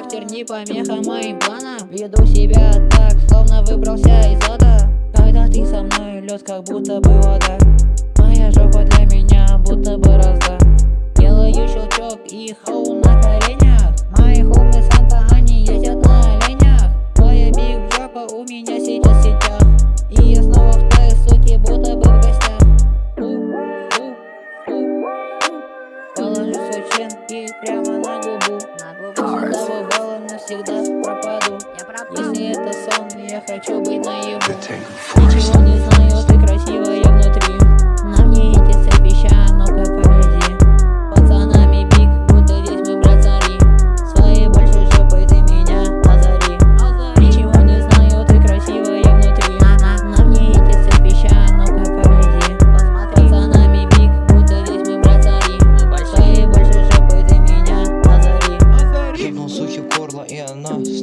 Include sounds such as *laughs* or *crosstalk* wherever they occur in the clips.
Характер не помеха моим планам Веду себя так, словно выбрался из ада. Когда ты со мной, лед как будто бы вода. Моя жопа для меня будто бы разда. Делаю щелчок и хоу на коленях. Мои хумы Санта, они ездят на оленях. Твоя биг жопа у меня сейчас навсегда пропаду. Если это сон, я хочу быть наяву. Ничего не знаю, ты красивая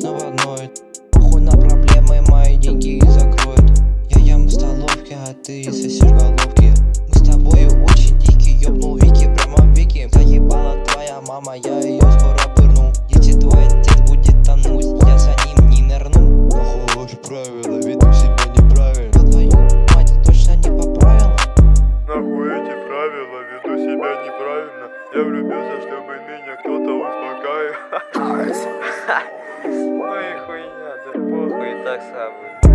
снова ноет Похуй на проблемы, мои деньги закроют. Я ем в столовке, а ты сосешь головки. Мы с тобою очень дикие, ёбнул Вики прямо в веки Заебала твоя мама, я ее скоро пырну. Если твой отец будет тонуть, я за ним не нырну. Нахуй ваши правила, веду себя неправильно Я твою мать точно не по правилам. Нахуй эти правила, веду себя неправильно. Я влюбился, чтобы меня кто-то успокаивал *laughs* Samstags haben.